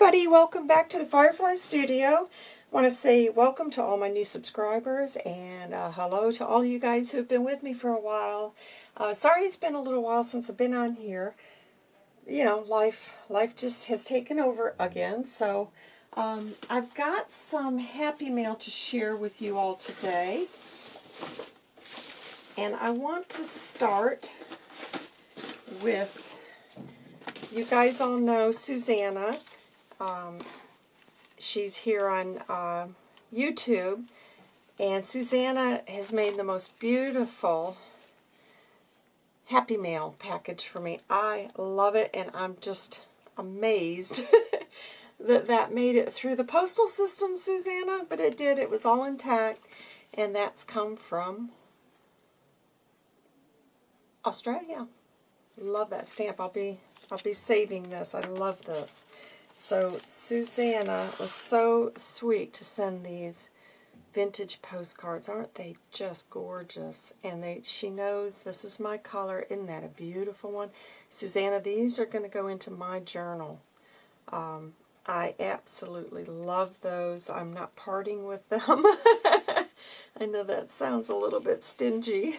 everybody, welcome back to the Firefly Studio. I want to say welcome to all my new subscribers and uh, hello to all you guys who have been with me for a while. Uh, sorry it's been a little while since I've been on here. You know, life life just has taken over again. So um, I've got some happy mail to share with you all today. And I want to start with you guys all know Susanna. Um, she's here on uh, YouTube. And Susanna has made the most beautiful Happy Mail package for me. I love it, and I'm just amazed that that made it through the postal system, Susanna. But it did. It was all intact. And that's come from Australia. Love that stamp. I'll be I'll be saving this. I love this. So Susanna was so sweet to send these vintage postcards. Aren't they just gorgeous? And they she knows this is my color. Isn't that a beautiful one? Susanna, these are going to go into my journal. Um, I absolutely love those. I'm not parting with them. I know that sounds a little bit stingy.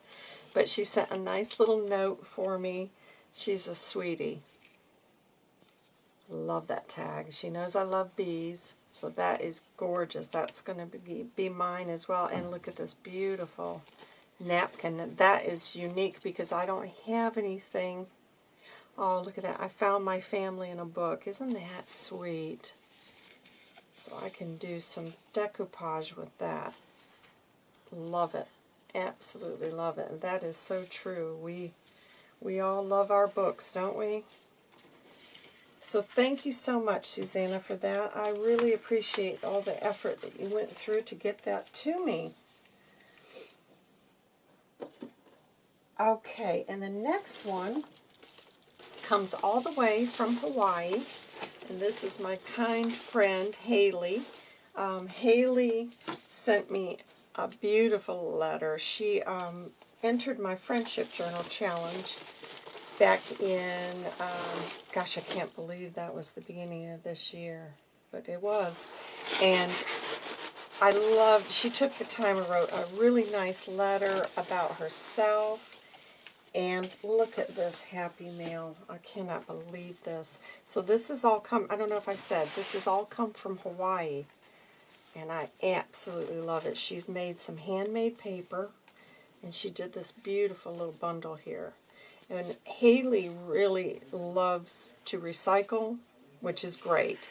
but she sent a nice little note for me She's a sweetie. Love that tag. She knows I love bees, so that is gorgeous. That's going to be, be mine as well. And look at this beautiful napkin. That is unique because I don't have anything. Oh, look at that. I found my family in a book. Isn't that sweet? So I can do some decoupage with that. Love it. Absolutely love it. And that is so true. We we all love our books, don't we? So thank you so much, Susanna, for that. I really appreciate all the effort that you went through to get that to me. Okay, and the next one comes all the way from Hawaii. And this is my kind friend, Haley. Um, Haley sent me a beautiful letter. She um, entered my Friendship Journal Challenge back in, um, gosh, I can't believe that was the beginning of this year, but it was. And I loved, she took the time and wrote a really nice letter about herself. And look at this happy mail. I cannot believe this. So this is all come, I don't know if I said, this is all come from Hawaii. And I absolutely love it. She's made some handmade paper and she did this beautiful little bundle here. And Haley really loves to recycle, which is great.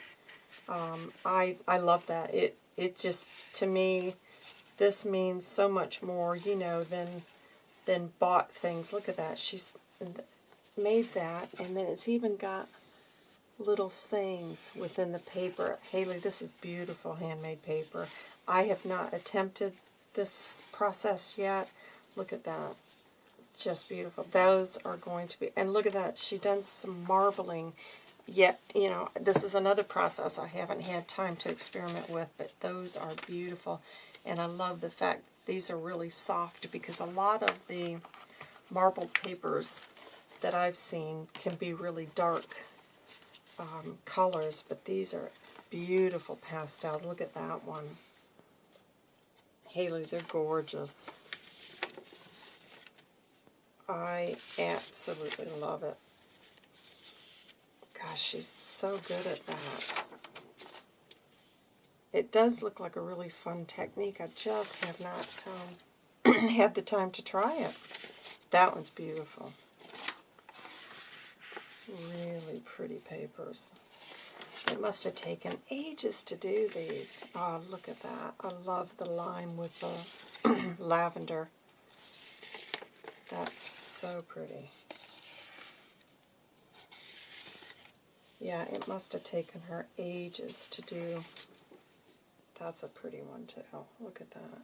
Um, I, I love that. It, it just, to me, this means so much more, you know, than, than bought things. Look at that. She's made that, and then it's even got little sayings within the paper. Haley, this is beautiful handmade paper. I have not attempted this process yet, Look at that. Just beautiful. Those are going to be, and look at that. She done some marbling. Yet, you know, this is another process I haven't had time to experiment with, but those are beautiful. And I love the fact these are really soft because a lot of the marbled papers that I've seen can be really dark um, colors, but these are beautiful pastels. Look at that one. Haley, they're gorgeous. I absolutely love it. Gosh, she's so good at that. It does look like a really fun technique. I just have not um, had the time to try it. That one's beautiful. Really pretty papers. It must have taken ages to do these. Oh, look at that. I love the lime with the lavender. That's so pretty. Yeah, it must have taken her ages to do. That's a pretty one too. Look at that.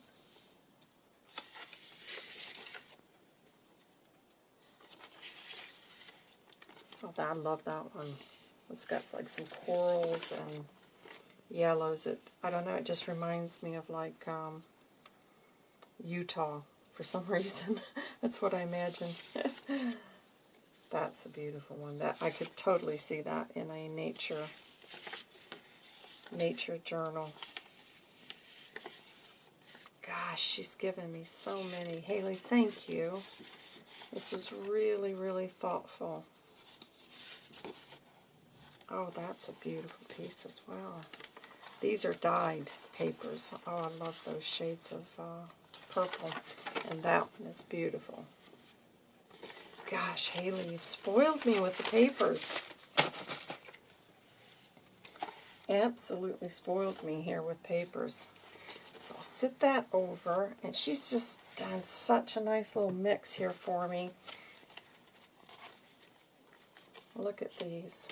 Oh, I love that one. It's got like some corals and yellows. It I don't know. It just reminds me of like um, Utah for some reason. That's what I imagine. That's a beautiful one. That I could totally see that in a nature nature journal. Gosh, she's given me so many. Haley, thank you. This is really, really thoughtful. Oh, that's a beautiful piece as well. These are dyed papers. Oh, I love those shades of uh, purple. And that one is beautiful. Gosh, Haley, you've spoiled me with the papers. Absolutely spoiled me here with papers. So I'll sit that over, and she's just done such a nice little mix here for me. Look at these.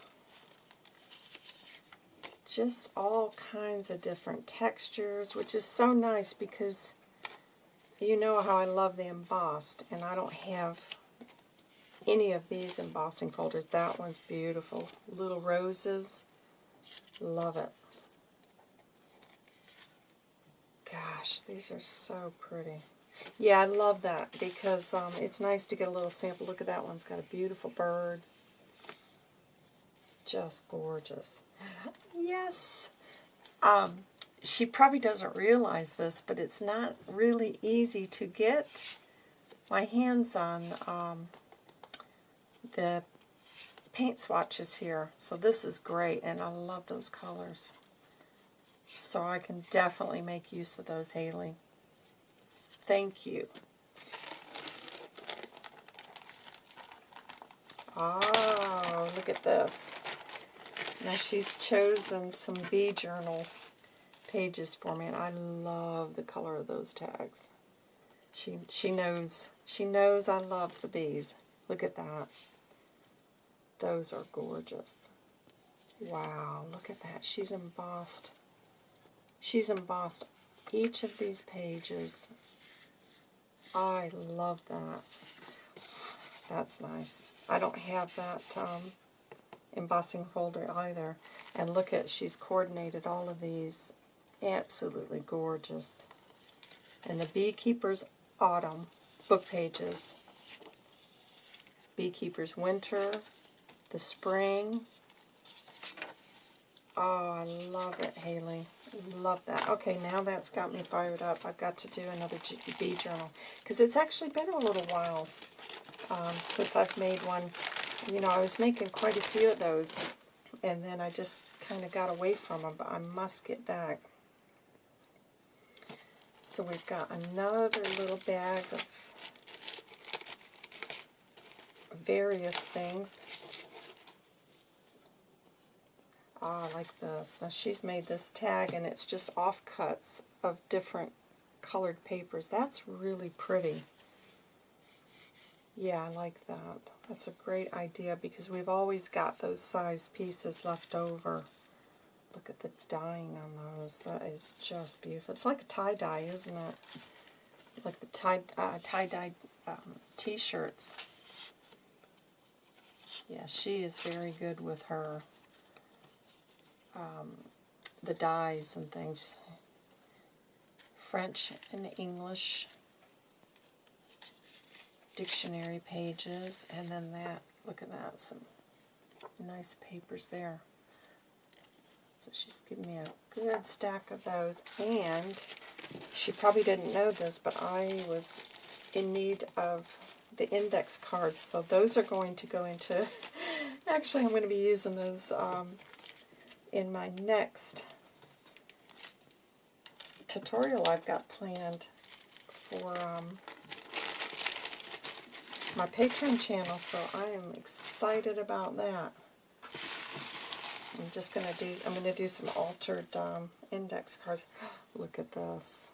Just all kinds of different textures, which is so nice because you know how I love the embossed, and I don't have any of these embossing folders. That one's beautiful. Little roses. Love it. Gosh, these are so pretty. Yeah, I love that because um, it's nice to get a little sample. Look at that one. It's got a beautiful bird. Just gorgeous. Yes. Um, she probably doesn't realize this, but it's not really easy to get my hands on um, the paint swatches here. So this is great, and I love those colors. So I can definitely make use of those, Haley. Thank you. Oh, look at this. Now she's chosen some bee journal pages for me, and I love the color of those tags. She she knows she knows I love the bees. Look at that. Those are gorgeous. Wow, look at that. She's embossed. She's embossed each of these pages. I love that. That's nice. I don't have that um, embossing folder either. And look at, she's coordinated all of these. Absolutely gorgeous. And the Beekeeper's Autumn book pages. Beekeeper's Winter, the Spring. Oh, I love it, Haley. Love that. Okay, now that's got me fired up. I've got to do another bee journal. Because it's actually been a little while um, since I've made one. You know, I was making quite a few of those. And then I just kind of got away from them. But I must get back. So we've got another little bag of various things. Ah, like this. Now she's made this tag and it's just offcuts of different colored papers. That's really pretty. Yeah, I like that. That's a great idea because we've always got those size pieces left over. Look at the dyeing on those. That is just beautiful. It's like a tie-dye, isn't it? Like the tie, uh, tie-dye um, t-shirts. Yeah, she is very good with her um, the dyes and things. French and English dictionary pages, and then that, look at that, some nice papers there. So she's given me a good stack of those, and she probably didn't know this, but I was in need of the index cards, so those are going to go into, actually I'm going to be using those um, in my next tutorial I've got planned for um, my Patreon channel, so I am excited about that. Just going to do, I'm going to do some altered um, index cards. Look at this.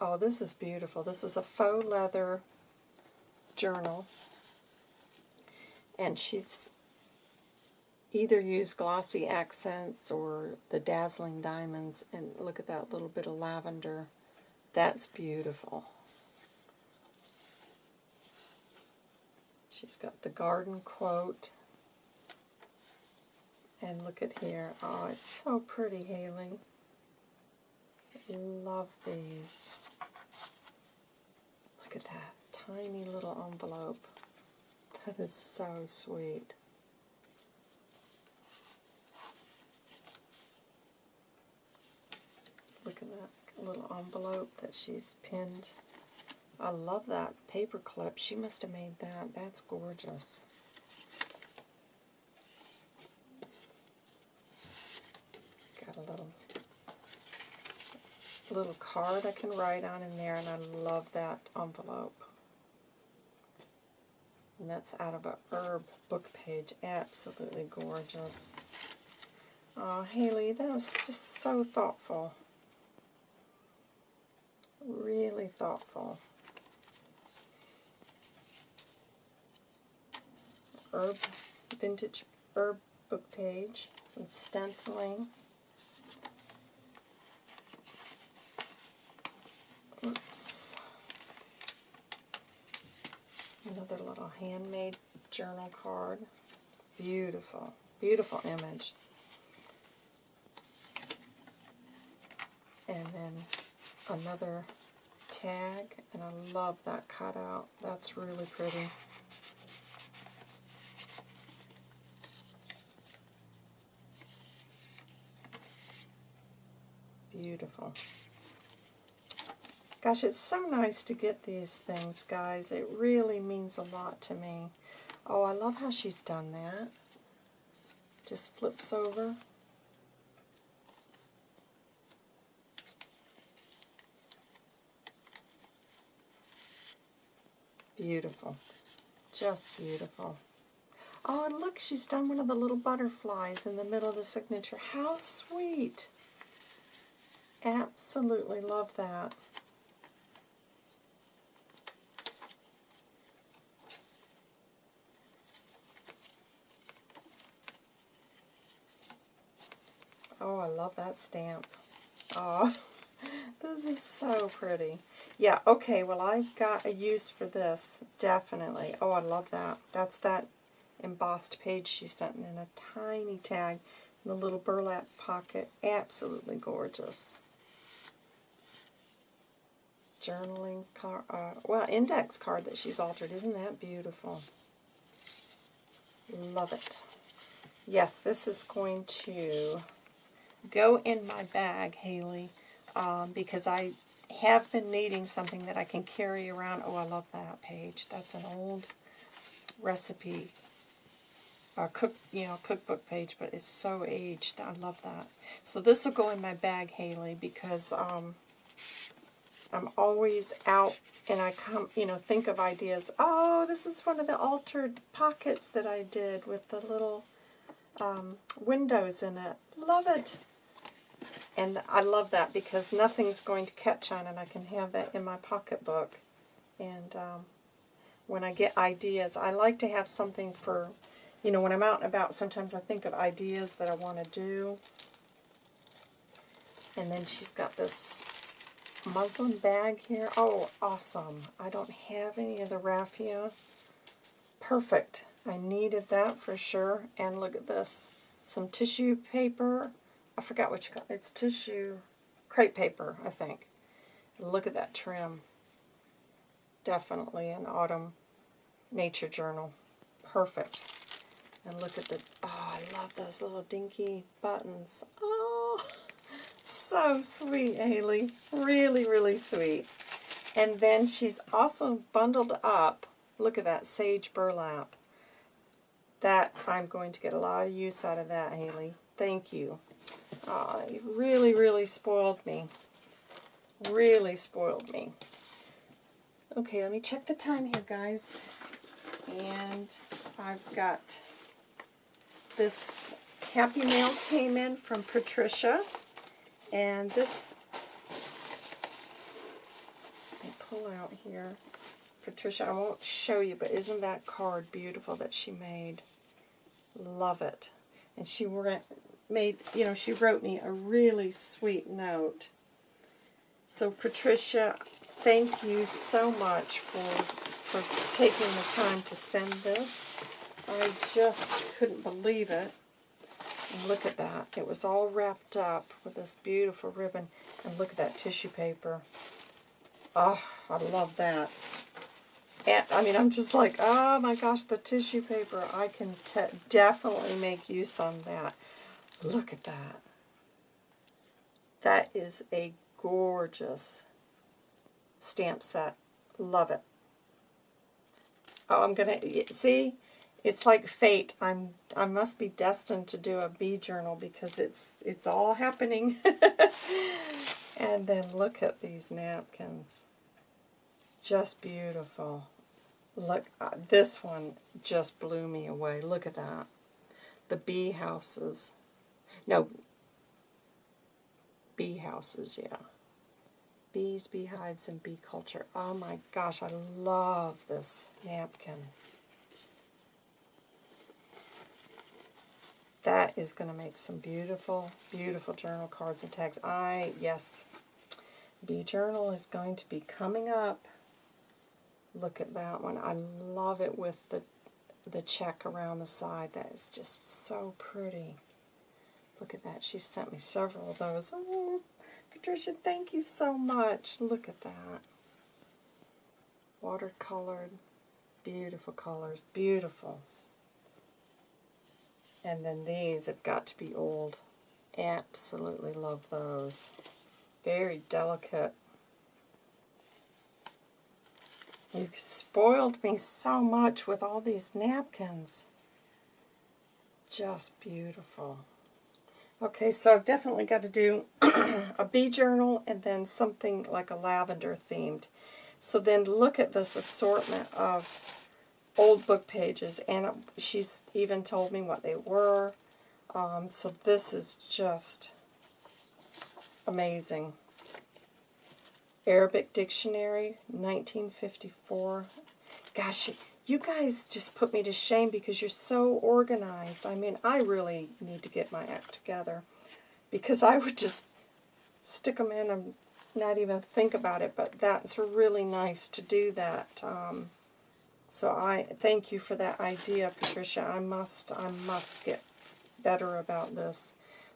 Oh, this is beautiful. This is a faux leather journal. And she's either use glossy accents or the dazzling diamonds. And look at that little bit of lavender. That's beautiful. She's got the garden quote. And look at here. Oh, it's so pretty, Haley. Love these. Look at that tiny little envelope. That is so sweet. Look at that little envelope that she's pinned. I love that paper clip. She must have made that. That's gorgeous. Little card I can write on in there, and I love that envelope. And that's out of a herb book page. Absolutely gorgeous. Oh, Haley, that was just so thoughtful. Really thoughtful. Herb, vintage herb book page. Some stenciling. Oops. Another little handmade journal card. Beautiful, beautiful image. And then another tag, and I love that cutout. That's really pretty. Beautiful. Gosh, it's so nice to get these things, guys. It really means a lot to me. Oh, I love how she's done that. Just flips over. Beautiful. Just beautiful. Oh, and look, she's done one of the little butterflies in the middle of the signature. How sweet. Absolutely love that. Oh, I love that stamp. Oh, this is so pretty. Yeah, okay, well, I've got a use for this, definitely. Oh, I love that. That's that embossed page she sent in a tiny tag in the little burlap pocket. Absolutely gorgeous. Journaling card, uh, well, index card that she's altered. Isn't that beautiful? Love it. Yes, this is going to go in my bag, Haley, um, because I have been needing something that I can carry around. Oh, I love that page. That's an old recipe, uh, cook, you know, cookbook page, but it's so aged. I love that. So this will go in my bag, Haley, because um, I'm always out and I come, you know, think of ideas. Oh, this is one of the altered pockets that I did with the little um, windows in it. Love it. And I love that because nothing's going to catch on it. I can have that in my pocketbook. And um, when I get ideas, I like to have something for, you know, when I'm out and about, sometimes I think of ideas that I want to do. And then she's got this muslin bag here. Oh, awesome. I don't have any of the raffia. Perfect. I needed that for sure. And look at this. Some tissue paper I forgot what you call it. It's tissue, crepe paper, I think. Look at that trim. Definitely an autumn nature journal. Perfect. And look at the, oh, I love those little dinky buttons. Oh, so sweet, Haley. Really, really sweet. And then she's also bundled up, look at that, sage burlap. That, I'm going to get a lot of use out of that, Haley. Thank you. Oh, you really, really spoiled me. Really spoiled me. Okay, let me check the time here, guys. And I've got this Happy Mail came in from Patricia. And this, I pull out here. It's Patricia, I won't show you, but isn't that card beautiful that she made? Love it. And she made, you know, she wrote me a really sweet note. So Patricia, thank you so much for, for taking the time to send this. I just couldn't believe it. Look at that. It was all wrapped up with this beautiful ribbon. And look at that tissue paper. Oh, I love that. And, I mean, I'm just like, oh my gosh, the tissue paper. I can definitely make use on that. Look at that. That is a gorgeous stamp set. Love it. Oh, I'm gonna see. It's like fate. I'm I must be destined to do a bee journal because it's it's all happening. and then look at these napkins. Just beautiful. Look, uh, this one just blew me away. Look at that. The bee houses. No, bee houses, yeah. Bees, beehives, and bee culture. Oh my gosh, I love this napkin. That is going to make some beautiful, beautiful journal cards and tags. I, yes, Bee Journal is going to be coming up. Look at that one. I love it with the the check around the side. That is just so pretty. Look at that. She sent me several of those. Oh, Patricia, thank you so much. Look at that. Watercolored. Beautiful colors. Beautiful. And then these have got to be old. Absolutely love those. Very delicate. You've spoiled me so much with all these napkins. Just beautiful. Okay, so I've definitely got to do a bee journal and then something like a lavender themed. So then look at this assortment of old book pages, and she's even told me what they were. Um, so this is just amazing. Arabic Dictionary, 1954. Gosh, you guys just put me to shame because you're so organized. I mean, I really need to get my act together because I would just stick them in and not even think about it, but that's really nice to do that. Um, so I thank you for that idea, Patricia. I must, I must get better about this.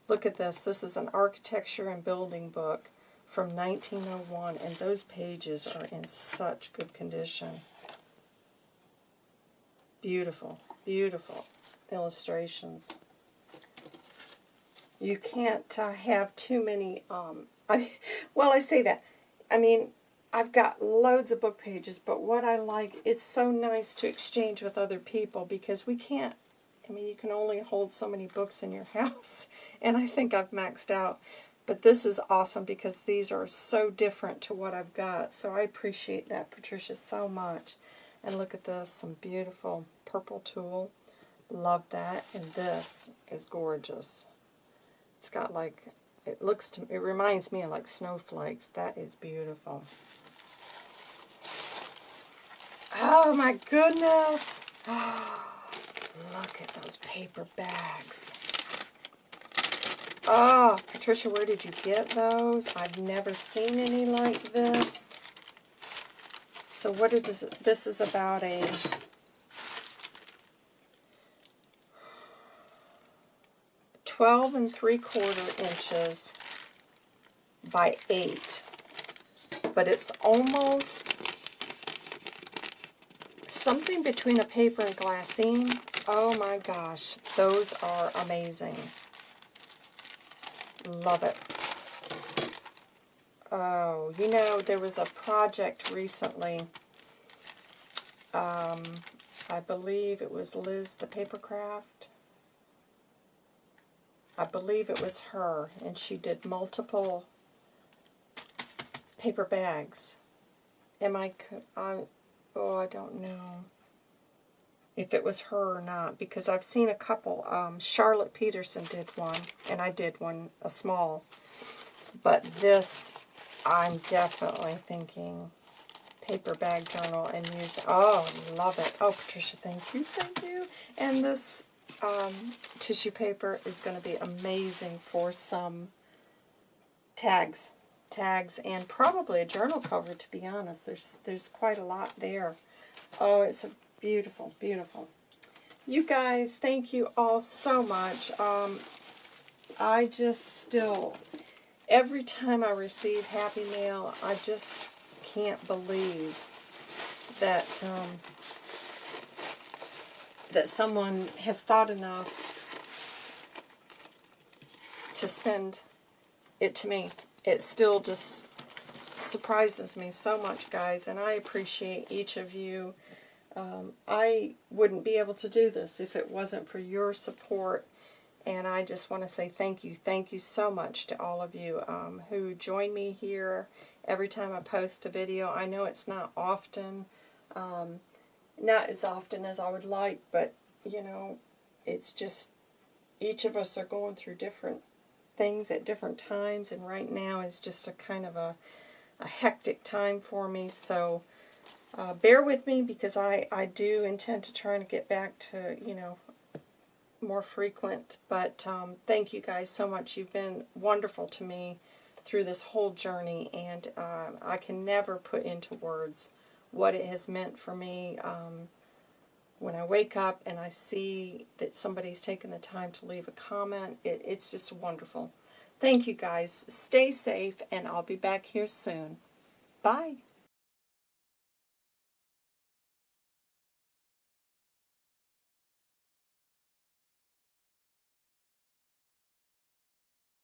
Look at this. This is an architecture and building book from 1901, and those pages are in such good condition. Beautiful, beautiful illustrations. You can't uh, have too many, um, I, well, I say that. I mean, I've got loads of book pages, but what I like, it's so nice to exchange with other people because we can't, I mean, you can only hold so many books in your house, and I think I've maxed out. But this is awesome because these are so different to what I've got, so I appreciate that, Patricia, so much. And look at this, some beautiful purple tulle. Love that. And this is gorgeous. It's got like, it looks to, me, it reminds me of like snowflakes. That is beautiful. Oh my goodness. Oh, look at those paper bags. Oh, Patricia, where did you get those? I've never seen any like this. So what is this? This is about a twelve and three quarter inches by eight, but it's almost something between a paper and glassine. Oh my gosh, those are amazing. Love it. Oh, you know, there was a project recently. Um, I believe it was Liz the Papercraft. I believe it was her, and she did multiple paper bags. Am I, I, oh, I don't know if it was her or not, because I've seen a couple. Um, Charlotte Peterson did one, and I did one, a small. But this I'm definitely thinking paper bag journal and use, oh, love it. Oh, Patricia, thank you, thank you. And this um, tissue paper is going to be amazing for some tags, tags, and probably a journal cover, to be honest. There's, there's quite a lot there. Oh, it's beautiful, beautiful. You guys, thank you all so much. Um, I just still every time I receive Happy Mail, I just can't believe that um, that someone has thought enough to send it to me. It still just surprises me so much, guys, and I appreciate each of you. Um, I wouldn't be able to do this if it wasn't for your support, and I just want to say thank you. Thank you so much to all of you um, who join me here every time I post a video. I know it's not often, um, not as often as I would like, but, you know, it's just each of us are going through different things at different times, and right now is just a kind of a, a hectic time for me, so uh, bear with me because I, I do intend to try to get back to, you know, more frequent, but um, thank you guys so much. You've been wonderful to me through this whole journey, and uh, I can never put into words what it has meant for me. Um, when I wake up and I see that somebody's taken the time to leave a comment, it, it's just wonderful. Thank you guys. Stay safe, and I'll be back here soon. Bye.